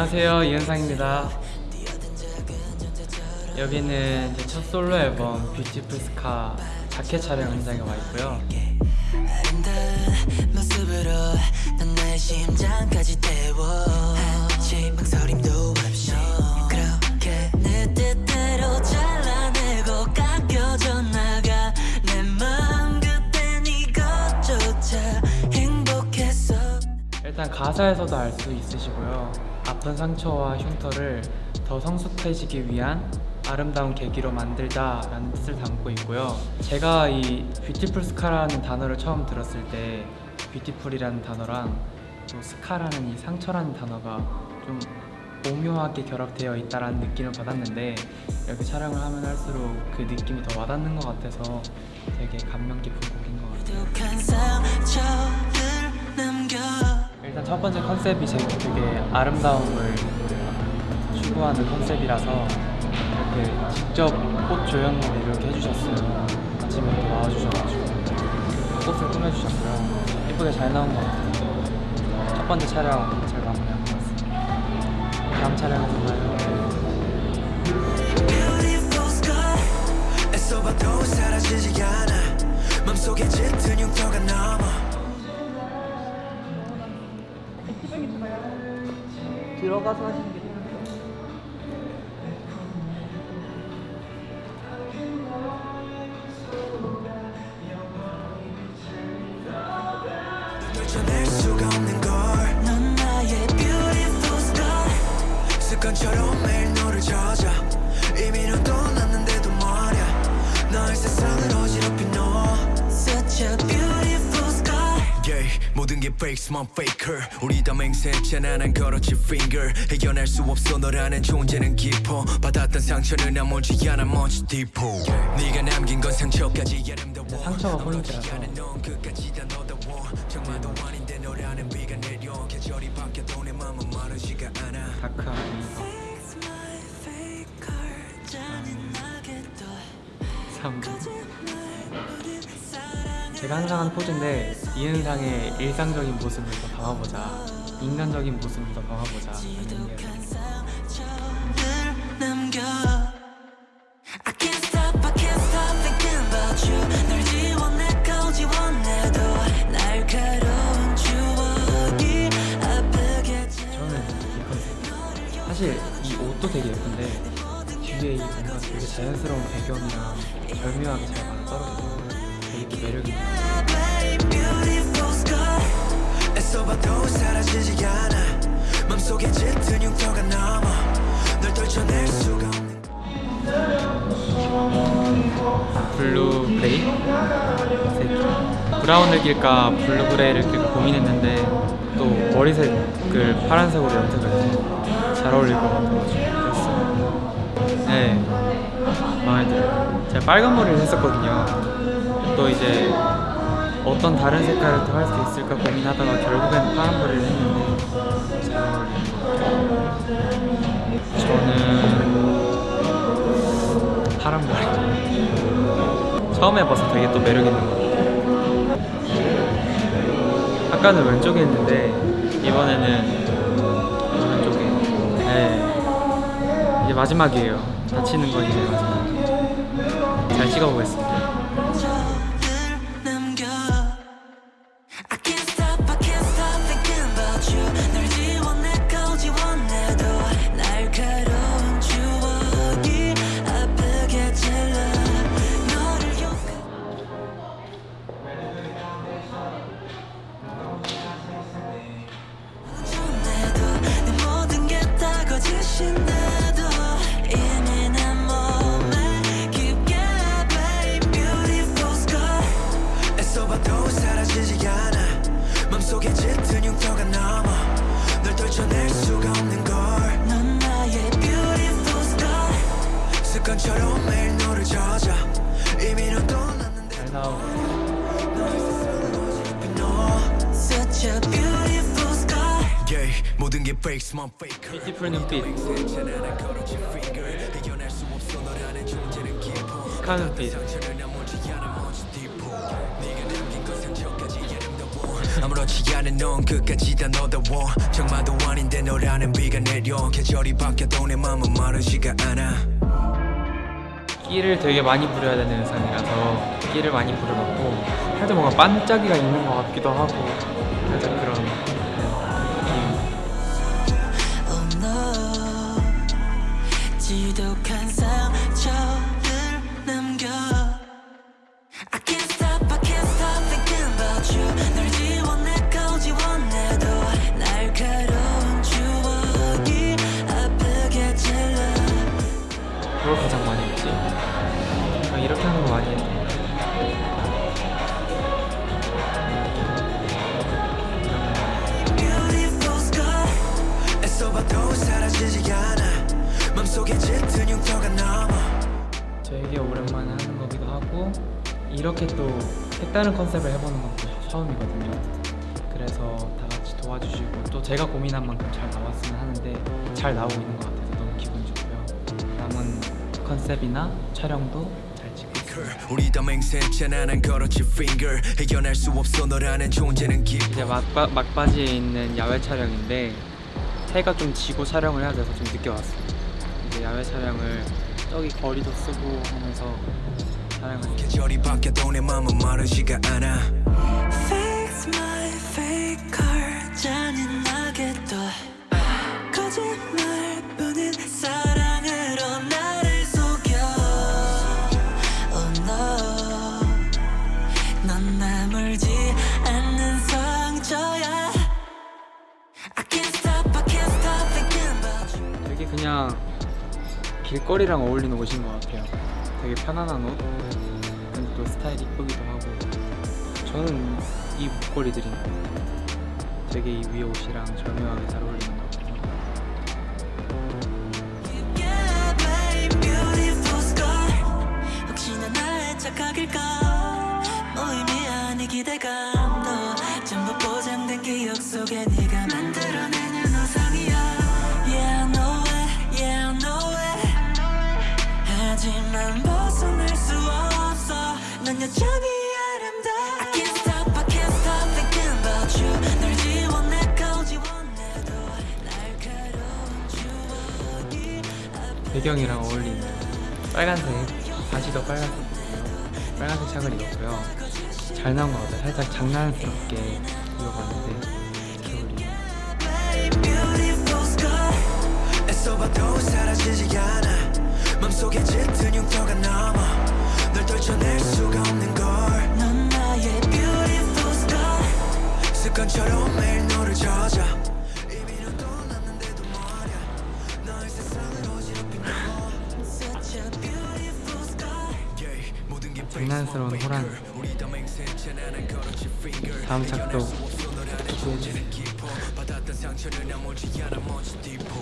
안녕하세요 이은상입니다. 여기는 제 첫 솔로 앨범 뷰티풀 스카 자켓 촬영 현장에 와 있고요. 일단 가사에서도 알 수 있으시고요 아픈 상처와 흉터를 더 성숙해지기 위한 아름다운 계기로 만들자 라는 뜻을 담고 있고요. 제가 이 Beautiful Scar라는 단어를 처음 들었을 때 beautiful이라는 단어랑 또 scar라는 이 상처라는 단어가 좀 오묘하게 결합되어 있다라는 느낌을 받았는데 이렇게 촬영을 하면 할수록 그 느낌이 더 와닿는 것 같아서 되게 감명 깊은 곡인 것 같아요 일단 첫 번째 컨셉이 제 되게 아름다움을 추구하는 컨셉이라서 이렇게 직접 꽃 조형을 이렇게 해주셨어요. 아침에 또 나와주셔가지고 꽃을 꾸며주셨고요. 예쁘게 잘 나온 것 같아요. 첫 번째 촬영 잘 마무리한 것 같습니다. 다음 촬영에서 봐요. 사라지지 않아 맘속에 짙은 흉터가 남아 들어가서 하시는 게 수가 없는 걸넌 나의 beautiful sky 습관처럼 게 fake만 faker. 우리 다 맹세했잖아 난 걸었지 finger. 해결할 수 없어 너라는 존재는 깊어. 받았던 상처는 아물지 않아 much deeper. 네가 남긴 건 상처까지 아름다워 상처가 포인트라서. 나는 넌 끝까지 다 너다워 정말도 아닌데 너라는 비가 내려. 계절이 바뀌어도 내 맘은 마르지가 않아. my 잔인하게 또 제가 항상 하는 포즈인데 이은상의 일상적인 모습을 더 담아보자. 인간적인 모습을 더 담아보자. 하는 게 저는 이 컨셉 사실 이 옷도 되게 예쁜데 뒤에 이 뭔가 되게 자연스러운 배경이랑 절묘하게 잘 맞아 떨어져서 매력이 없는 blue gray? 색. brown을 낄까 blue gray를 낄까 고민했는데 또 머리색을 파란색으로 염색을 해서 잘 어울릴 것 같아가지고 그랬어요. 네. 마음에 들어요. 제가 빨간 머리를 했었거든요 또 이제 어떤 다른 색깔을 또할수 있을까 고민하다가 결국엔 파란 머리를 했는데 잘 어울리는 것 저는 파란 머리. 처음 해봐서 되게 또 매력 있는 것 같아요. 아까는 왼쪽에 했는데 이번에는 오른쪽에. 네. 이제 마지막이에요. 다치는 건 이제 마지막. 잘 찍어보겠습니다 네가 남긴 건 상처까지 아름다워 아무렇지 않은 넌 끝까지 다 너다워. 정말도 아닌데 너라는 비가 내려. 계절이 바뀌어도 내 맘은 마르지가 않아 끼를 되게 많이 부려야 되는 의상이라서 끼를 많이 부려봤고 살짝 뭔가 반짝이가 있는 것 같기도 하고 살짝 그런 그걸 가장 아, 이렇게 하는 거 많이 남아. 되게 오랜만에 하는 거기도 하고 이렇게 또 색다른 컨셉을 해보는 것도 처음이거든요. 그래서 다 같이 도와주시고 또 제가 고민한 만큼 잘 나왔으면 하는데 잘 나오고 있는 것 같아서 컨셉이나 촬영도 잘 찍고 있습니다 우리 다 맹세했잖아 난 걸었지 finger. 해결할 수 없어 너라는 존재는 깊어 이제 막바, 막바지에 있는 야외 촬영인데 해가 좀 지고 촬영을 해야 돼서 좀 늦게 왔어요. 이제 야외 촬영을 저기 거리도 쓰고 하면서 촬영을 계절이 바 그냥 길거리랑 어울리는 옷인 것 같아요. 되게 편안한 옷. 근데 또 스타일이 이쁘기도 하고. 저는 이 목걸이들이 되게 이 위에 옷이랑 절묘하게 잘 어울리는 것 같아요. 착각일까? 뭐 의미 아니 기대감 배경이랑 어울리는 빨간색 바지도 빨간색이고요. 빨간색 착을 입었고요. 잘 나온 것 같아요. 살짝 장난스럽게 입어봤는데 짙은 흉터가 남아 뒷포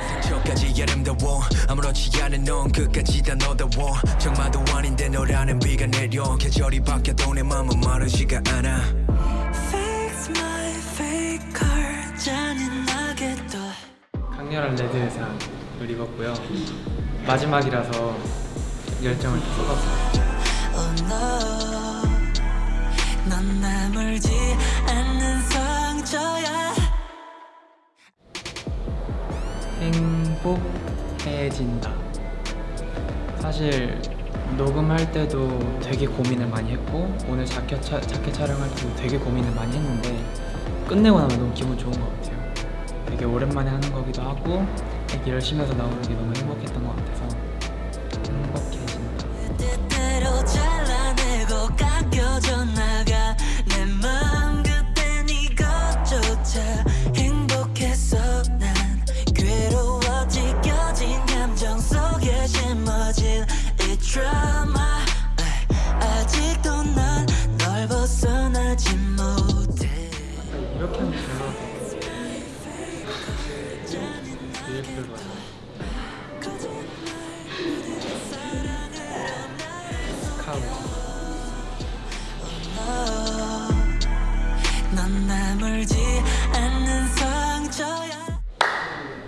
상처까지 아름다워. 아무렇지 않은 넌 끝까지 다 너다워. 정말도 아닌데 너라는 비가 내려. 계절이 바뀌어도 내 맘은 마르지가 않아. Fix my fake car 잔인하게 또 강렬한 레드 의상을 입었고요. 마지막이라서 열정을 다 쏟았어요. 행복해진다. 사실 녹음할 때도 되게 고민을 많이 했고 오늘 자켓, 차, 자켓 촬영할 때도 되게 고민을 많이 했는데 끝내고 나면 너무 기분 좋은 것 같아요. 되게 오랜만에 하는 거기도 하고 열심히 해서 나오는 게 너무 행복했던 것 같아서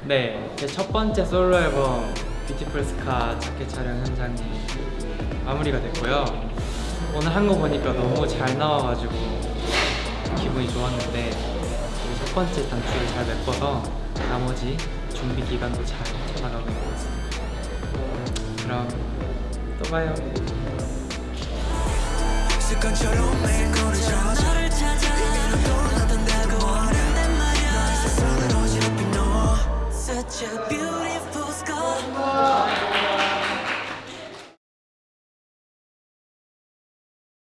네, 제 첫 번째 솔로 앨범 뷰티풀 스카 자켓 촬영 현장이 마무리가 됐고요. 오늘 한 거 보니까 너무 잘 나와가지고 기분이 좋았는데 이첫 번째 단추를 잘 메꿔서 나머지 준비 기간도 잘 쳐나가고 있는 것 같습니다. 그럼 또 봐요. 습관처럼 매일 너를 찾아 such a beautiful scar.